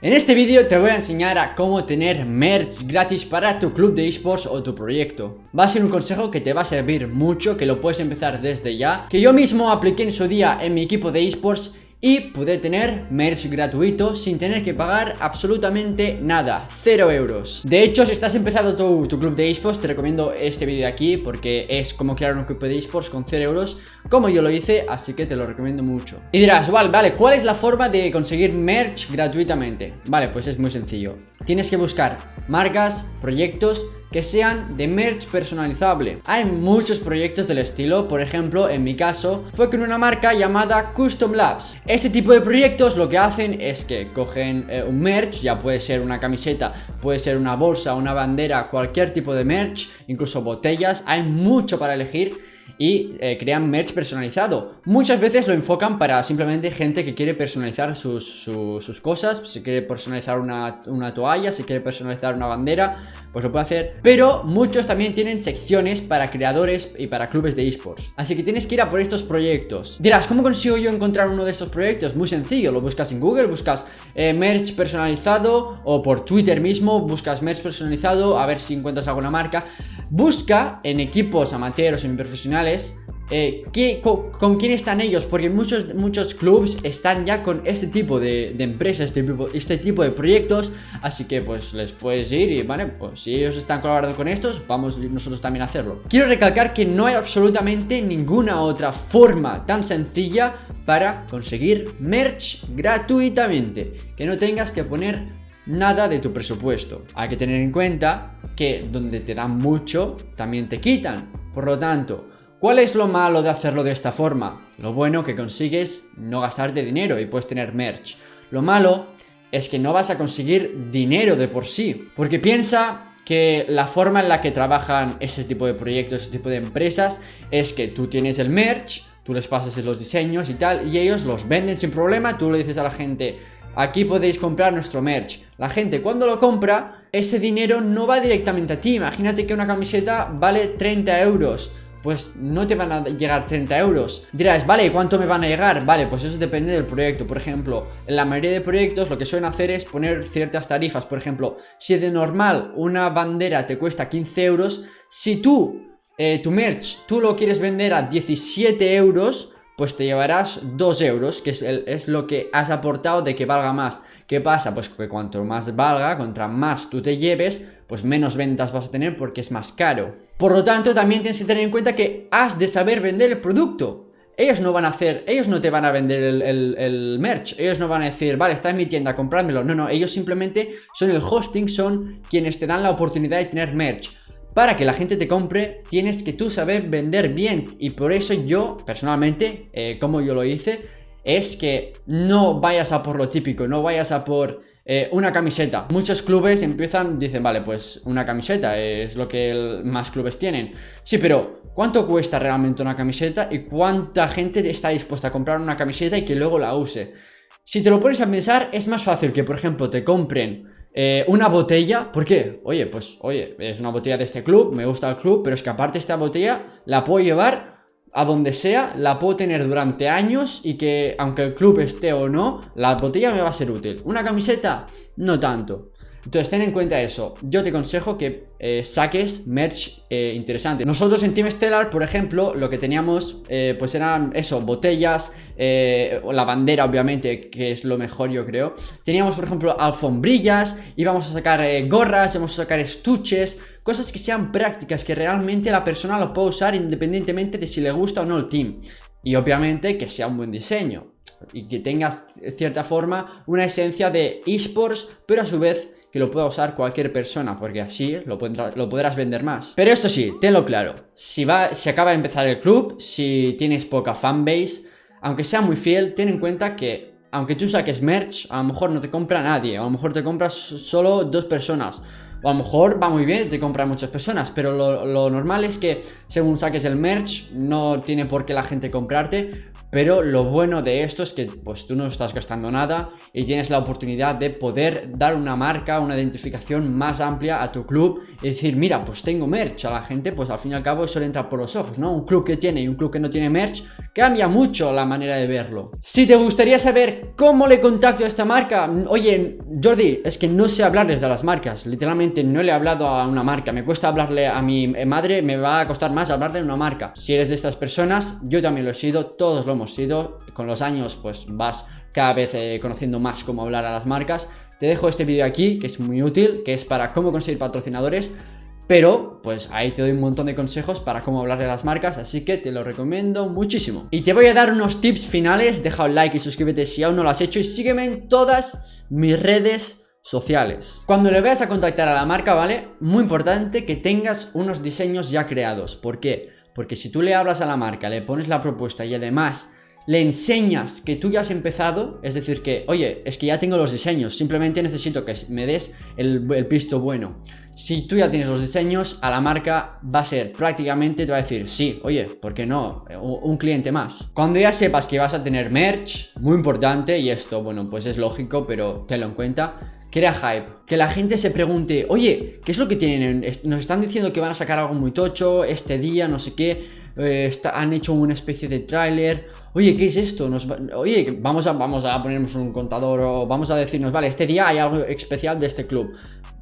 En este vídeo te voy a enseñar a cómo tener merch gratis para tu club de esports o tu proyecto. Va a ser un consejo que te va a servir mucho, que lo puedes empezar desde ya, que yo mismo apliqué en su día en mi equipo de esports y pude tener merch gratuito sin tener que pagar absolutamente nada, 0 euros. De hecho, si estás empezando tu, club de esports, te recomiendo este vídeo de aquí porque es como crear un club de esports con 0 euros, como yo lo hice, así que te lo recomiendo mucho. Y dirás, vale, vale, ¿cuál es la forma de conseguir merch gratuitamente? Vale, pues es muy sencillo. Tienes que buscar marcas, proyectos que sean de merch personalizable. Hay muchos proyectos del estilo, por ejemplo, en mi caso, fue con una marca llamada Custom Labs. Este tipo de proyectos lo que hacen es que cogen eh, un merch, ya puede ser una camiseta, puede ser una bolsa, una bandera, cualquier tipo de merch, incluso botellas, hay mucho para elegir y eh, crean merch personalizado. Muchas veces lo enfocan para simplemente gente que quiere personalizar sus, cosas, si quiere personalizar una, una, toalla, si quiere personalizar una bandera, pues lo puede hacer. Pero muchos también tienen secciones para creadores y para clubes de esports. Así que tienes que ir a por estos proyectos. Dirás, ¿cómo consigo yo encontrar uno de estos proyectos? Muy sencillo, lo buscas en Google, buscas eh, merch personalizado o por Twitter mismo, buscas merch personalizado, a ver si encuentras alguna marca. Busca en equipos amateurs, profesionales eh, con, quién están ellos? Porque muchos, muchos clubs están ya con este tipo de, empresas, este tipo, este tipo de proyectos Así que pues les puedes ir y vale, pues si ellos están colaborando con estos, vamos nosotros también a hacerlo Quiero recalcar que no hay absolutamente ninguna otra forma tan sencilla para conseguir merch gratuitamente Que no tengas que poner nada de tu presupuesto Hay que tener en cuenta que donde te dan mucho, también te quitan. Por lo tanto, ¿cuál es lo malo de hacerlo de esta forma? Lo bueno que consigues no gastarte dinero y puedes tener merch. Lo malo es que no vas a conseguir dinero de por sí. Porque piensa que la forma en la que trabajan ese tipo de proyectos, ese tipo de empresas, es que tú tienes el merch, tú les pasas los diseños y tal, y ellos los venden sin problema, tú le dices a la gente, aquí podéis comprar nuestro merch. La gente cuando lo compra ese dinero no va directamente a ti. Imagínate que una camiseta vale 30 euros. Pues no te van a llegar 30 euros Dirás, vale, ¿cuánto me van a llegar? Vale, pues eso depende del proyecto Por ejemplo, en la mayoría de proyectos lo que suelen hacer es poner ciertas tarifas Por ejemplo, si de normal una bandera te cuesta 15 euros Si tú, eh, tu merch, tú lo quieres vender a 17 euros pues te llevarás 2 euros, que es, lo que has aportado de que valga más. ¿Qué pasa? Pues que cuanto más valga, contra más tú te lleves, pues menos ventas vas a tener porque es más caro. Por lo tanto, también tienes que tener en cuenta que has de saber vender el producto. Ellos no van a hacer, ellos no te van a vender el, el, merch, ellos no van a decir, vale, está en mi tienda, comprádmelo. No, no, ellos simplemente son el hosting, son quienes te dan la oportunidad de tener merch para que la gente te compre tienes que tú saber vender bien y por eso yo personalmente, eh, como yo lo hice, es que no vayas a por lo típico, no vayas a por eh, una camiseta. Muchos clubes empiezan, dicen, vale, pues una camiseta es lo que más clubes tienen. Sí, pero ¿cuánto cuesta realmente una camiseta y cuánta gente está dispuesta a comprar una camiseta y que luego la use? Si te lo pones a pensar, es más fácil que, por ejemplo, te compren eh, una botella, ¿por qué? Oye, pues, oye, es una botella de este club, me gusta el club, pero es que aparte esta botella la puedo llevar a donde sea, la puedo tener durante años y que aunque el club esté o no, la botella me va a ser útil. Una camiseta, no tanto. Entonces ten en cuenta eso, yo te aconsejo que eh, saques merch eh, interesante. Nosotros en Team Stellar, por ejemplo, lo que teníamos eh, pues eran eso, botellas, la bandera obviamente, que es lo mejor yo creo. Teníamos por ejemplo alfombrillas, íbamos a sacar gorras, íbamos a sacar estuches Cosas que sean prácticas, que realmente la persona lo pueda usar independientemente de si le gusta o no el team. Y obviamente que sea un buen diseño y que tengas cierta forma una esencia de esports, pero a su vez que lo pueda usar cualquier persona, porque así lo, lo, podrás vender más. Pero esto sí, tenlo claro, si, va, si acaba de empezar el club, si tienes poca fanbase, aunque sea muy fiel, ten en cuenta que aunque tú saques merch, a lo mejor no te compra nadie, a lo mejor te compras solo dos personas. O a lo mejor va muy bien, te compran muchas personas, pero lo, lo normal es que según saques el merch, no tiene por qué la gente comprarte, pero lo bueno de esto es que pues tú no estás gastando nada y tienes la oportunidad de poder dar una marca, una identificación más amplia a tu club y decir, mira, pues tengo merch, a la gente pues al fin y al cabo eso le entra por los ojos, ¿no? Un club que tiene y un club que no tiene merch cambia mucho la manera de verlo. Si te gustaría saber cómo le contacto a esta marca, oye, Jordi, es que no sé hablarles de las marcas, literalmente no le he hablado a una marca, me cuesta hablarle a mi madre, me va a costar más hablarle a una marca. Si eres de estas personas, yo también lo he sido, todos lo hemos sido, con los años pues vas cada vez eh, conociendo más cómo hablar a las marcas. Te dejo este vídeo aquí, que es muy útil, que es para cómo conseguir patrocinadores. Pero, pues ahí te doy un montón de consejos para cómo hablarle a las marcas, así que te lo recomiendo muchísimo. Y te voy a dar unos tips finales, deja un like y suscríbete si aún no lo has hecho y sígueme en todas mis redes sociales. Cuando le vayas a contactar a la marca, ¿vale? Muy importante que tengas unos diseños ya creados. ¿Por qué? Porque si tú le hablas a la marca, le pones la propuesta y además le enseñas que tú ya has empezado, es decir, que, oye, es que ya tengo los diseños, simplemente necesito que me des el, el visto bueno. Si tú ya tienes los diseños, a la marca va a ser prácticamente, te va a decir, sí, oye, ¿por qué no? Un cliente más. Cuando ya sepas que vas a tener merch, muy importante, y esto, bueno, pues es lógico, pero tenlo en cuenta, crea hype. Que la gente se pregunte, oye, ¿qué es lo que tienen? Nos están diciendo que van a sacar algo muy tocho este día, no sé qué. Eh, han hecho una especie de tráiler. Oye, ¿qué es esto? Oye, vamos a, vamos a ponernos un contador o vamos a decirnos, vale, este día hay algo especial de este club.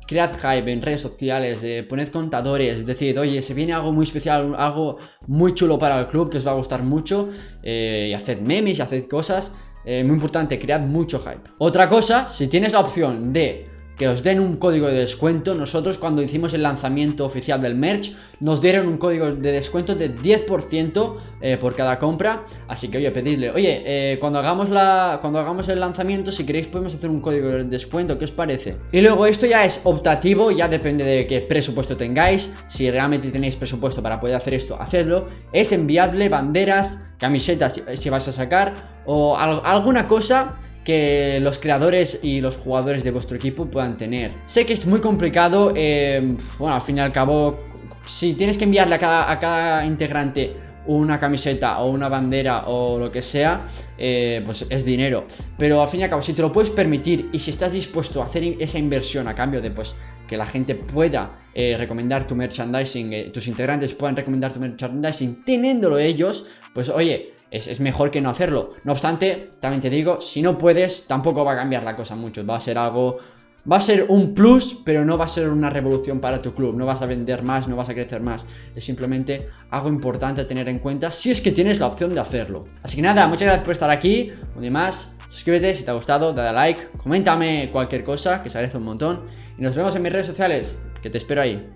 Cread hype en redes sociales, eh, poned contadores, decid, oye, se viene algo muy especial, algo muy chulo para el club que os va a gustar mucho eh, y haced memes y haced cosas. muy importante, cread mucho hype. Otra cosa, si tienes la opción de que os den un código de descuento. Nosotros cuando hicimos el lanzamiento oficial del merch nos dieron un código de descuento de 10% eh, por cada compra. Así que oye, pedidle, oye, eh, cuando, hagamos la, cuando hagamos el lanzamiento, si queréis podemos hacer un código de descuento, ¿qué os parece? Y luego esto ya es optativo, ya depende de qué presupuesto tengáis. Si realmente tenéis presupuesto para poder hacer esto, hacedlo. Es enviable banderas, camisetas si, vais a sacar o alguna cosa que los creadores y los jugadores de vuestro equipo puedan tener. Sé que es muy complicado, eh, bueno, al fin y al cabo, si tienes que enviarle a cada, a cada integrante una camiseta o una bandera o lo que sea, eh, pues es dinero. Pero al fin y al cabo, si te lo puedes permitir y si estás dispuesto a hacer esa inversión a cambio de pues que la gente pueda eh, recomendar tu merchandising, tus integrantes puedan recomendar tu merchandising teniéndolo ellos, pues oye, es, mejor que no hacerlo. No obstante, también te digo, si no puedes, tampoco va a cambiar la cosa mucho. Va a ser algo... Va a ser un plus, pero no va a ser una revolución para tu club. No vas a vender más, no vas a crecer más. Es simplemente algo importante a tener en cuenta si es que tienes la opción de hacerlo. Así que nada, muchas gracias por estar aquí. Un día más, suscríbete si te ha gustado, dale a like, coméntame cualquier cosa, que se agradece un montón. Y nos vemos en mis redes sociales, que te espero ahí.